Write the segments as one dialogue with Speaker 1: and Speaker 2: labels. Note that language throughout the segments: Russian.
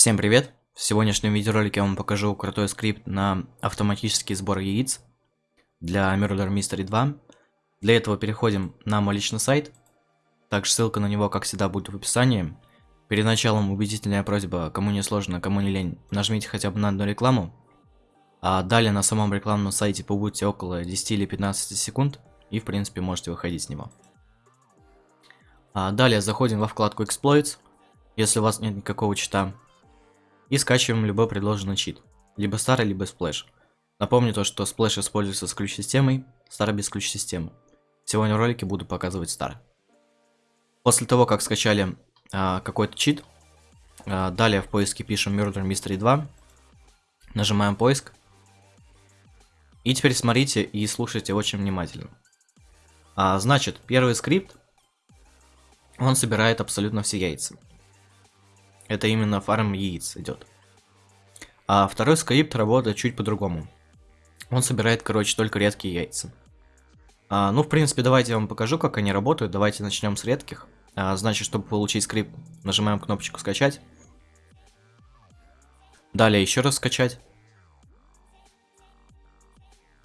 Speaker 1: Всем привет! В сегодняшнем видеоролике я вам покажу крутой скрипт на автоматический сбор яиц для Murder Mystery 2. Для этого переходим на мой личный сайт. Также ссылка на него, как всегда, будет в описании. Перед началом убедительная просьба, кому не сложно, кому не лень, нажмите хотя бы на одну рекламу. А далее на самом рекламном сайте побудьте около 10 или 15 секунд и в принципе можете выходить с него. А далее заходим во вкладку Exploits, если у вас нет никакого чита и скачиваем любой предложенный чит, либо старый, либо сплэш. Напомню то, что сплэш используется с ключ-системой, старый без ключ-системы. Сегодня в ролике буду показывать старый. После того, как скачали а, какой-то чит, а, далее в поиске пишем Murder Mystery 2, нажимаем поиск, и теперь смотрите и слушайте очень внимательно. А, значит, первый скрипт, он собирает абсолютно все яйца. Это именно фарм яиц идет. А второй скрипт работает чуть по-другому. Он собирает, короче, только редкие яйца. А, ну, в принципе, давайте я вам покажу, как они работают. Давайте начнем с редких. А, значит, чтобы получить скрипт, нажимаем кнопочку «Скачать». Далее еще раз «Скачать».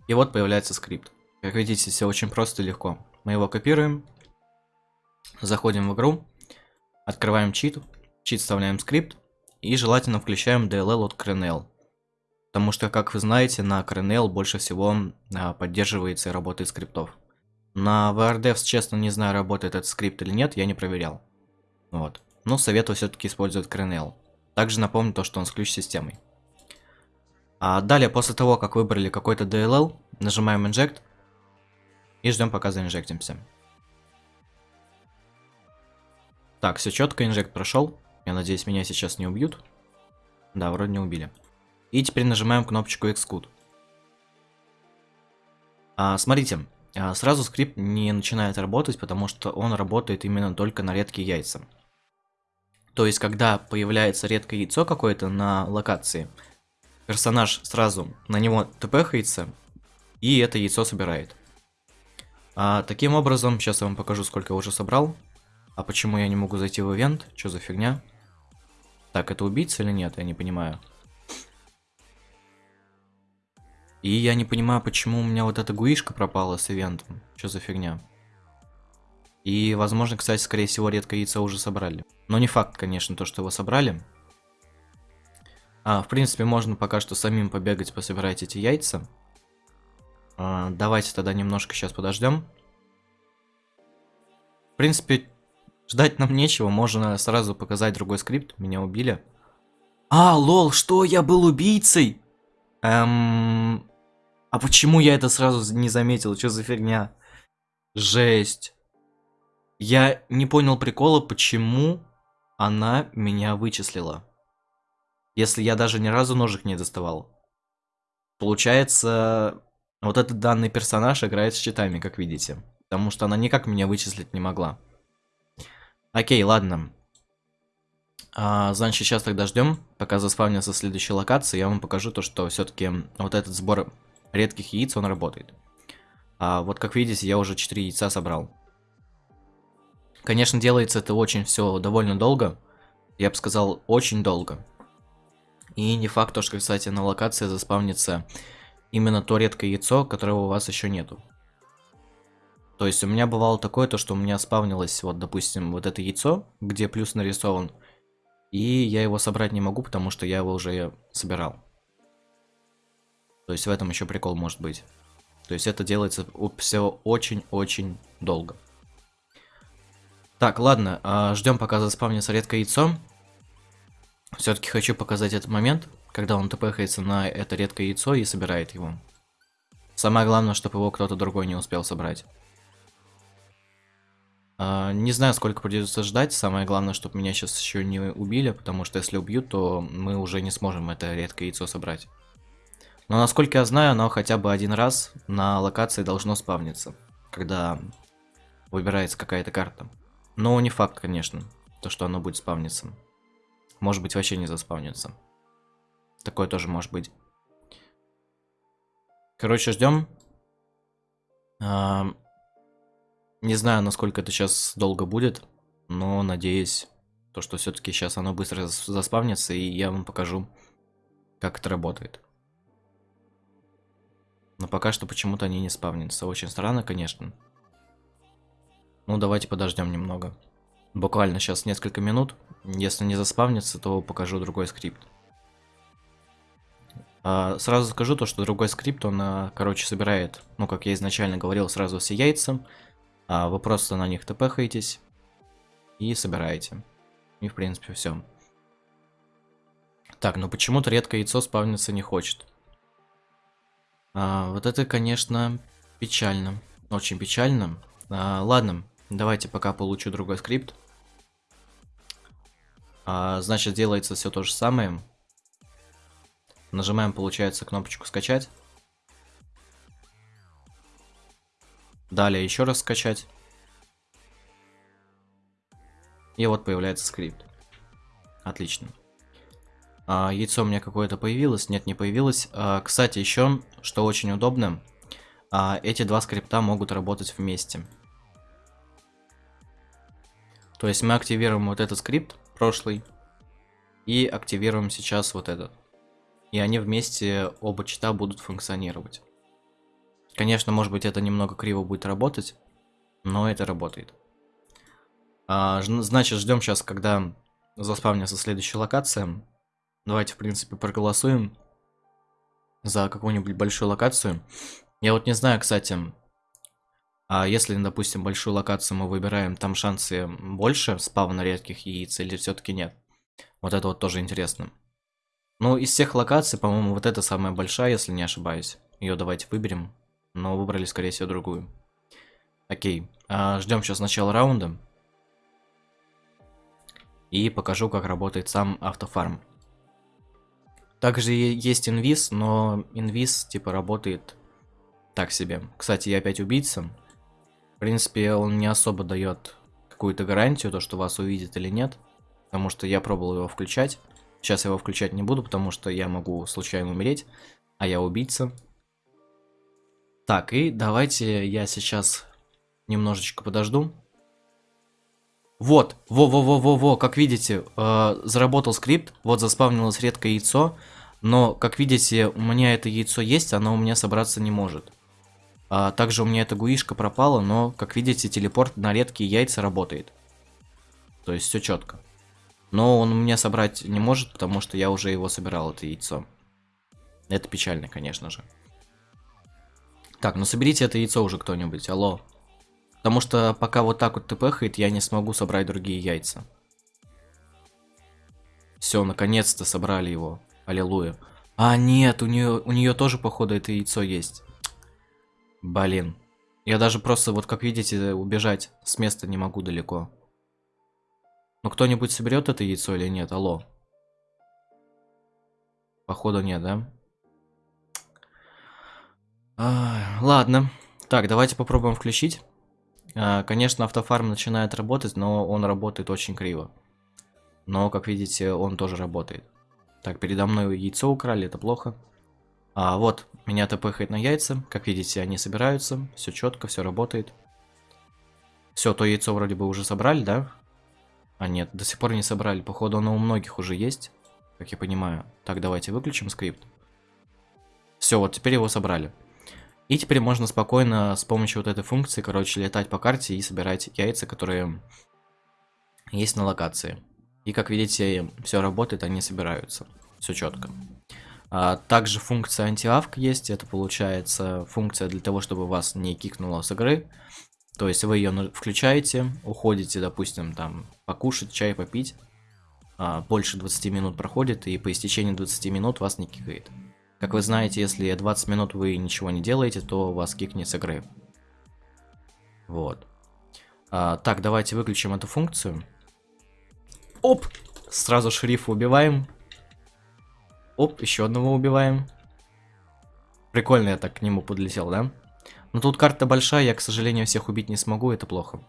Speaker 1: И вот появляется скрипт. Как видите, все очень просто и легко. Мы его копируем. Заходим в игру. Открываем чит чит вставляем скрипт и желательно включаем DLL от CRNL. Потому что, как вы знаете, на CRNL больше всего а, поддерживается и работает скриптов. На VRDevs, честно, не знаю, работает этот скрипт или нет, я не проверял. Вот. Но советую все-таки использовать CRNL. Также напомню то, что он с ключ-системой. А далее, после того, как выбрали какой-то DLL, нажимаем Inject и ждем, пока заинжектимся. Так, все четко, инжект прошел. Я надеюсь, меня сейчас не убьют. Да, вроде не убили. И теперь нажимаем кнопочку Xcode. А, смотрите, а, сразу скрипт не начинает работать, потому что он работает именно только на редкие яйца. То есть, когда появляется редкое яйцо какое-то на локации, персонаж сразу на него тпхается, и это яйцо собирает. А, таким образом, сейчас я вам покажу, сколько я уже собрал. А почему я не могу зайти в ивент? Что за фигня? Так, это убийца или нет? Я не понимаю. И я не понимаю, почему у меня вот эта гуишка пропала с ивентом. Что за фигня? И, возможно, кстати, скорее всего, редкое яйцо уже собрали. Но не факт, конечно, то, что его собрали. А, в принципе, можно пока что самим побегать, пособирать эти яйца. А, давайте тогда немножко сейчас подождем. В принципе, Ждать нам нечего, можно сразу показать другой скрипт. Меня убили. А, лол, что, я был убийцей? Эм... А почему я это сразу не заметил? Что за фигня? Жесть. Я не понял прикола, почему она меня вычислила. Если я даже ни разу ножик не доставал. Получается, вот этот данный персонаж играет с щитами, как видите. Потому что она никак меня вычислить не могла. Окей, ладно. А, значит, сейчас тогда ждем, пока заспавнится следующая локация. Я вам покажу то, что все-таки вот этот сбор редких яиц, он работает. А, вот как видите, я уже 4 яйца собрал. Конечно, делается это очень все довольно долго. Я бы сказал, очень долго. И не факт, то, что, кстати, на локации заспавнится именно то редкое яйцо, которого у вас еще нету. То есть у меня бывало такое, то что у меня спавнилось, вот, допустим, вот это яйцо, где плюс нарисован, и я его собрать не могу, потому что я его уже собирал. То есть в этом еще прикол может быть. То есть это делается все очень-очень долго. Так, ладно, а, ждем пока заспавнится редкое яйцо. Все-таки хочу показать этот момент, когда он тпхается на это редкое яйцо и собирает его. Самое главное, чтобы его кто-то другой не успел собрать. А, не знаю, сколько придется ждать. Самое главное, чтобы меня сейчас еще не убили, потому что если убьют, то мы уже не сможем это редкое яйцо собрать. Но насколько я знаю, оно хотя бы один раз на локации должно спавниться, когда выбирается какая-то карта. Но не факт, конечно, то, что оно будет спавниться. Может быть, вообще не заспавнится. Такое тоже может быть. Короче, ждем. Не знаю, насколько это сейчас долго будет, но надеюсь, То, что все-таки сейчас оно быстро заспавнится, и я вам покажу, как это работает. Но пока что почему-то они не спавнятся. Очень странно, конечно. Ну, давайте подождем немного. Буквально сейчас несколько минут. Если не заспавнится, то покажу другой скрипт. А, сразу скажу то, что другой скрипт, он, а, короче, собирает, ну, как я изначально говорил, сразу все яйца. А вы просто на них тпхаетесь и собираете. И, в принципе, все. Так, ну почему-то редко яйцо спавниться не хочет. А, вот это, конечно, печально. Очень печально. А, ладно, давайте пока получу другой скрипт. А, значит, делается все то же самое. Нажимаем, получается, кнопочку скачать. Далее еще раз скачать. И вот появляется скрипт. Отлично. А, яйцо у меня какое-то появилось? Нет, не появилось. А, кстати, еще, что очень удобно, а, эти два скрипта могут работать вместе. То есть мы активируем вот этот скрипт, прошлый, и активируем сейчас вот этот. И они вместе, оба чита, будут функционировать. Конечно, может быть, это немного криво будет работать, но это работает. А, значит, ждем сейчас, когда заспавнится следующая локация. Давайте, в принципе, проголосуем за какую-нибудь большую локацию. Я вот не знаю, кстати, а если, допустим, большую локацию мы выбираем, там шансы больше спавна редких яиц или все-таки нет? Вот это вот тоже интересно. Ну, из всех локаций, по-моему, вот эта самая большая, если не ошибаюсь. Ее давайте выберем. Но выбрали, скорее всего, другую. Окей. А, ждем сейчас начала раунда. И покажу, как работает сам автофарм. Также есть инвиз, но инвиз типа работает так себе. Кстати, я опять убийца. В принципе, он не особо дает какую-то гарантию, то, что вас увидит или нет. Потому что я пробовал его включать. Сейчас я его включать не буду, потому что я могу случайно умереть. А я убийца. Так, и давайте я сейчас немножечко подожду. Вот, во-во-во-во-во, как видите, э, заработал скрипт, вот заспавнилось редкое яйцо. Но, как видите, у меня это яйцо есть, оно у меня собраться не может. А, также у меня эта гуишка пропала, но, как видите, телепорт на редкие яйца работает. То есть все четко. Но он у меня собрать не может, потому что я уже его собирал, это яйцо. Это печально, конечно же. Так, ну соберите это яйцо уже кто-нибудь, алло. Потому что пока вот так вот тпхает, я не смогу собрать другие яйца. Все, наконец-то собрали его. Аллилуйя. А, нет, у нее, у нее тоже, походу, это яйцо есть. Блин. Я даже просто, вот как видите, убежать с места не могу далеко. Ну, кто-нибудь соберет это яйцо или нет? Алло. Походу нет, да? А, ладно. Так, давайте попробуем включить. А, конечно, автофарм начинает работать, но он работает очень криво. Но, как видите, он тоже работает. Так, передо мной яйцо украли, это плохо. А, вот, меня тпхает на яйца. Как видите, они собираются. Все четко, все работает. Все, то яйцо вроде бы уже собрали, да? А нет, до сих пор не собрали. Походу, оно у многих уже есть. Как я понимаю. Так, давайте выключим скрипт. Все, вот теперь его собрали. И теперь можно спокойно с помощью вот этой функции, короче, летать по карте и собирать яйца, которые есть на локации. И как видите, все работает, они собираются. Все четко. А, также функция антиавк есть. Это получается функция для того, чтобы вас не кикнуло с игры. То есть вы ее включаете, уходите, допустим, там покушать, чай попить. А, больше 20 минут проходит, и по истечении 20 минут вас не кикает. Как вы знаете, если 20 минут вы ничего не делаете, то вас кикнет с игры. Вот. А, так, давайте выключим эту функцию. Оп! Сразу шерифа убиваем. Оп, еще одного убиваем. Прикольно я так к нему подлетел, да? Но тут карта большая, я, к сожалению, всех убить не смогу, это плохо.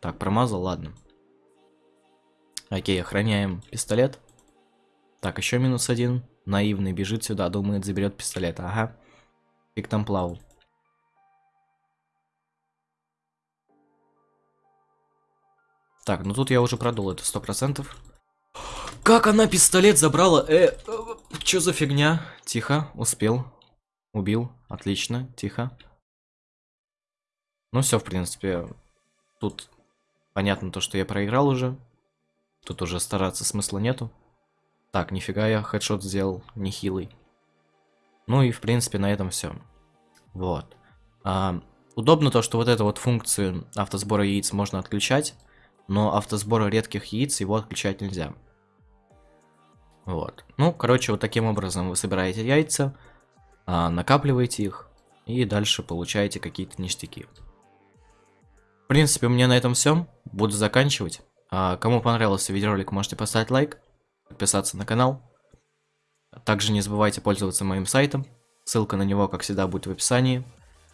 Speaker 1: Так, промазал, ладно. Окей, охраняем пистолет. Так, еще минус один. Наивный бежит сюда, думает, заберет пистолет. Ага. Фиг там плавал. Так, ну тут я уже продул это сто процентов. Как она пистолет забрала? Э, э, за фигня? Тихо, успел. Убил, отлично, тихо. Ну все, в принципе, тут понятно то, что я проиграл уже. Тут уже стараться смысла нету. Так, нифига я хедшот сделал, нехилый. Ну и в принципе на этом все. Вот. А, удобно то, что вот эту вот функцию автосбора яиц можно отключать, но автосбора редких яиц его отключать нельзя. Вот. Ну, короче, вот таким образом вы собираете яйца, а, накапливаете их и дальше получаете какие-то ништяки. В принципе, у меня на этом все. Буду заканчивать. А, кому понравился видеоролик, можете поставить лайк, подписаться на канал. Также не забывайте пользоваться моим сайтом. Ссылка на него, как всегда, будет в описании.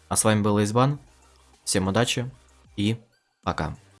Speaker 1: А с вами был Избан. Всем удачи и пока.